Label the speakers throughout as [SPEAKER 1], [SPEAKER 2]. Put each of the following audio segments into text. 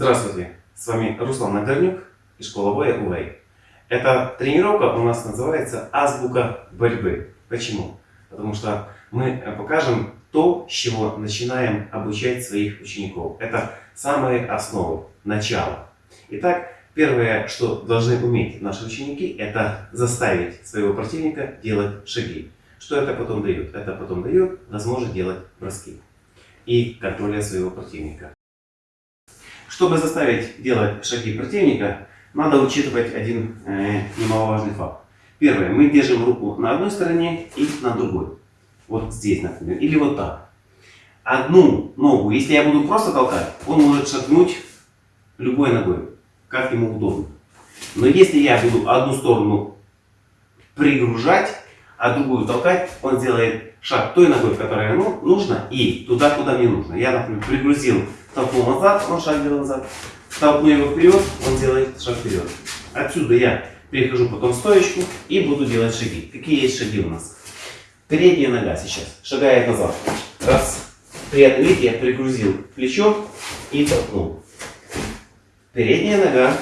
[SPEAKER 1] Здравствуйте, с вами Руслан Нагорнюк и школа УАЙ. Эта тренировка у нас называется «Азбука борьбы». Почему? Потому что мы покажем то, с чего начинаем обучать своих учеников. Это самые основы, начало. Итак, первое, что должны уметь наши ученики, это заставить своего противника делать шаги. Что это потом дает? Это потом дает возможность делать броски и контроля своего противника. Чтобы заставить делать шаги противника, надо учитывать один э, немаловажный факт. Первое, мы держим руку на одной стороне и на другой. Вот здесь, например, или вот так. Одну ногу, если я буду просто толкать, он может шагнуть любой ногой, как ему удобно. Но если я буду одну сторону пригружать, а другую толкать, он сделает шаг той ногой, которая ему нужно, и туда, куда мне нужно. Я, например, пригрузил толкнул назад, он шаг делает назад. Толкну его вперед, он делает шаг вперед. Отсюда я перехожу потом в стоечку и буду делать шаги. Какие есть шаги у нас? Передняя нога сейчас шагает назад. Раз. Приятно, видите, я пригрузил плечо и толкнул. Передняя нога.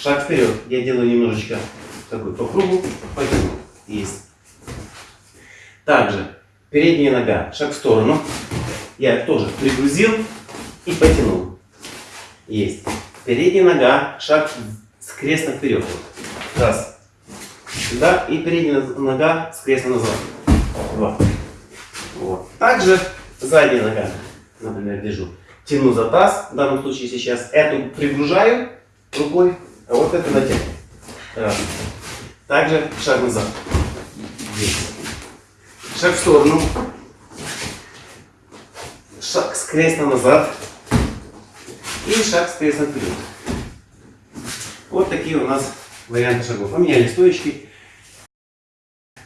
[SPEAKER 1] Шаг вперед. Я делаю немножечко такой по кругу. Потянул. Есть. Также передняя нога. Шаг в сторону. Я тоже пригрузил и потянул. Есть. Передняя нога, шаг с креста вперед. Раз. Сюда и передняя нога с креста назад. Два. Вот. Также задняя нога, например, держу. Тяну за таз, в данном случае сейчас эту пригружаю рукой, а вот эту натягиваю. Раз. Также шаг назад. Здесь. Шаг в сторону. Шаг с креста назад. И шаг с прессом вперед. Вот такие у нас варианты шагов. Поменяли стоечки.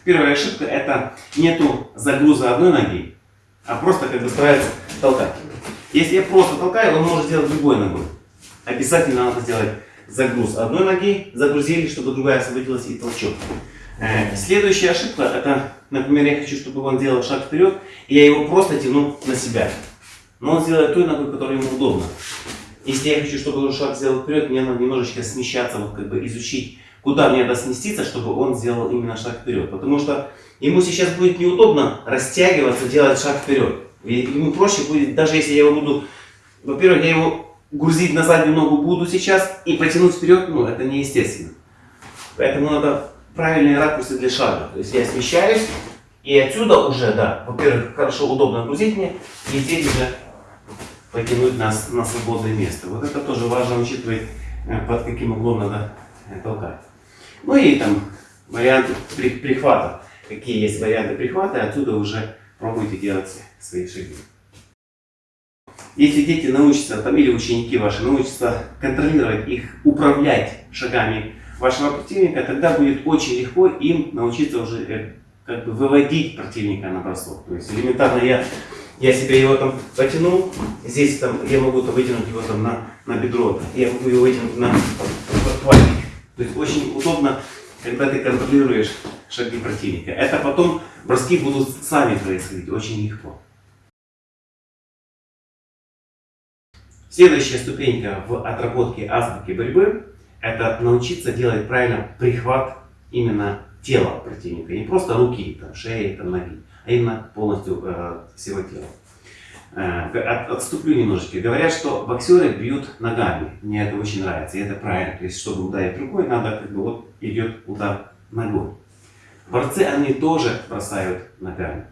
[SPEAKER 1] Первая ошибка это нету загруза одной ноги, а просто как бы старается толкать. Если я просто толкаю, он может сделать другой ногой. Обязательно надо сделать загруз одной ноги, загрузили, чтобы другая освободилась и толчок. Э, следующая ошибка, это, например, я хочу, чтобы он делал шаг вперед, и я его просто тяну на себя. Но он сделает той ногой, которая ему удобна. Если я хочу, чтобы он шаг сделал вперед, мне надо немножечко смещаться, вот как бы изучить, куда мне надо сместиться, чтобы он сделал именно шаг вперед. Потому что ему сейчас будет неудобно растягиваться, делать шаг вперед. И ему проще будет, даже если я его буду, во-первых, я его грузить на заднюю ногу буду сейчас и потянуть вперед, ну это неестественно. Поэтому надо правильные ракурсы для шага. То есть я смещаюсь, и отсюда уже, да, во-первых, хорошо, удобно грузить мне, и здесь уже потянуть нас на свободное место. Вот это тоже важно учитывать, э, под каким углом надо э, толкать. Ну и там варианты прихвата. Какие есть варианты прихвата, отсюда уже пробуйте делать свои шаги. Если дети научатся, там, или ученики ваши научатся контролировать их, управлять шагами вашего противника, тогда будет очень легко им научиться уже э, как бы выводить противника на бросок. То есть элементарно я я себе его там потянул, здесь там я могу -то вытянуть его там на, на бедро, я могу его вытянуть на подхватник. То есть очень удобно, когда ты контролируешь шаги противника. Это потом броски будут сами происходить очень легко. Следующая ступенька в отработке азбуки борьбы – это научиться делать правильно прихват именно тела противника. Не просто руки, там, шеи, там, ноги, а именно полностью э, всего тела. Э, от, отступлю немножечко. Говорят, что боксеры бьют ногами. Мне это очень нравится, и это правильно. То есть, чтобы ударить рукой, надо, как бы, вот идет удар ногой. Борцы, они тоже бросают ногами.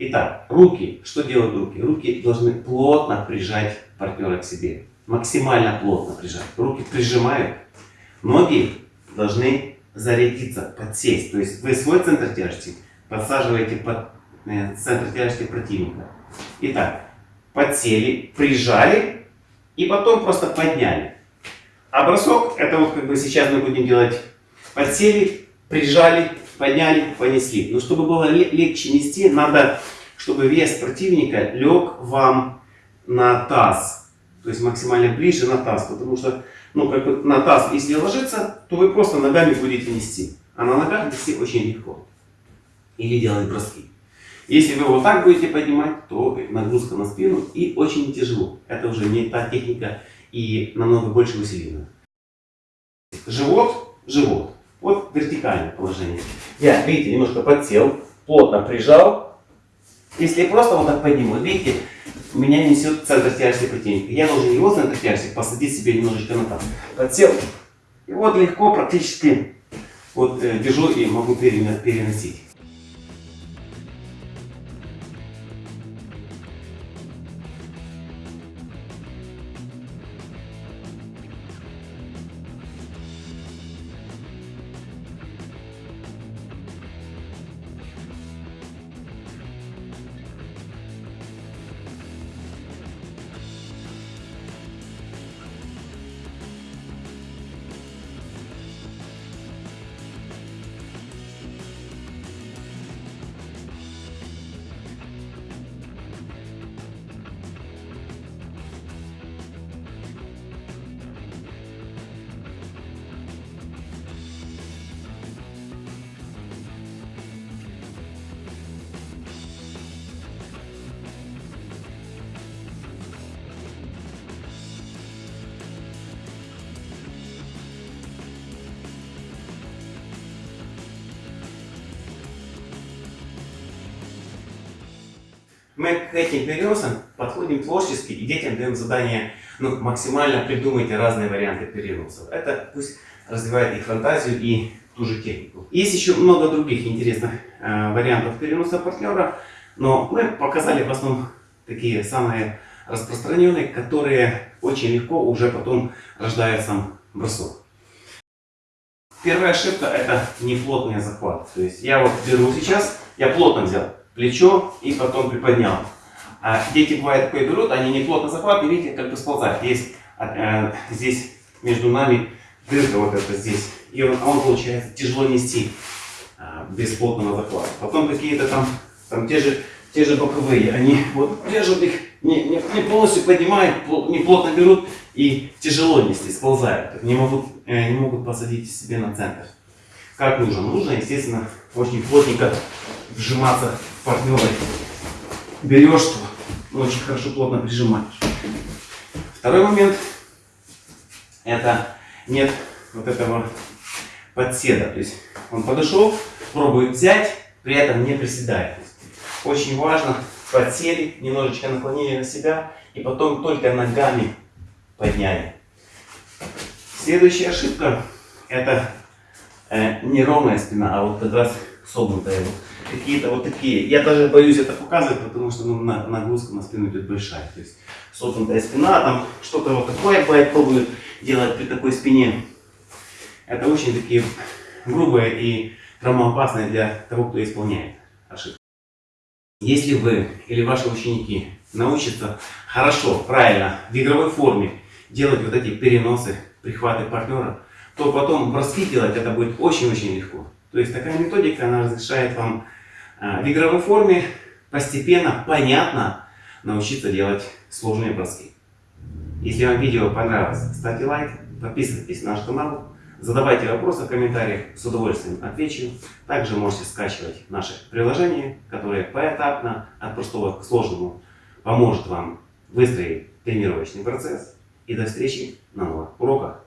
[SPEAKER 1] Итак, руки. Что делают руки? Руки должны плотно прижать партнера к себе. Максимально плотно прижать. Руки прижимают. Ноги должны зарядиться, подсесть. То есть вы свой центр тяжести подсаживаете под э, центр тяжести противника. Итак, подсели, прижали и потом просто подняли. А бросок, это вот как бы сейчас мы будем делать, подсели, прижали, подняли, понесли. Но чтобы было легче нести, надо, чтобы вес противника лег вам на таз. То есть максимально ближе на таз. Потому что ну, как бы на таз, если ложиться, то вы просто ногами будете нести. А на ногах нести очень легко. Или делать броски. Если вы вот так будете поднимать, то нагрузка на спину и очень тяжело. Это уже не та техника и намного больше усилий. Живот, живот. Вот вертикальное положение. Я, видите, немножко подсел, плотно прижал. Если просто вот так подниму, видите, меня несет центр тяжести противника. Я должен его центр тяжести посадить себе немножечко на там. Подсел. И вот легко практически вот э, держу и могу переносить. Мы к этим переносам подходим творчески и детям даем задание ну, максимально придумайте разные варианты переносов. Это пусть развивает их фантазию и ту же технику. Есть еще много других интересных э, вариантов переноса партнера, но мы показали в основном такие самые распространенные, которые очень легко уже потом рождают сам бросок. Первая ошибка это неплотный захват. То есть я вот беру сейчас, я плотно взял, плечо и потом приподнял. А дети, бывает, такое берут, они не плотно захватывают, видите, как бы сползают. Есть э, здесь между нами дырка вот эта здесь. И он, он получается тяжело нести э, без плотного захвата. Потом какие-то там, там те же, те же боковые, они вот держат их, не, не, не полностью поднимают, не плотно берут и тяжело нести, сползают. Не могут, э, не могут посадить себе на центр. Как нужно? Нужно, естественно, очень плотненько вжиматься в партнера. Берешь, что очень хорошо плотно прижимаешь. Второй момент, это нет вот этого подседа. То есть он подошел, пробует взять, при этом не приседает. Очень важно, подсели, немножечко наклонили на себя и потом только ногами подняли. Следующая ошибка, это э, не ровная спина, а вот как раз согнутая. Вот. Какие-то вот такие. Я даже боюсь это показывать, потому что ну, нагрузка на спину идет большая. То есть согнутая спина, там что-то вот такое бывает, пробую делать при такой спине. Это очень такие грубые и травмоопасные для того, кто исполняет ошибки. Если вы или ваши ученики научатся хорошо, правильно, в игровой форме делать вот эти переносы, прихваты партнера, то потом броски делать это будет очень-очень легко. То есть такая методика, она разрешает вам а, в игровой форме постепенно, понятно научиться делать сложные броски. Если вам видео понравилось, ставьте лайк, подписывайтесь на наш канал, задавайте вопросы в комментариях, с удовольствием отвечу. Также можете скачивать наше приложение, которое поэтапно от простого к сложному поможет вам выстроить тренировочный процесс. И до встречи на новых уроках.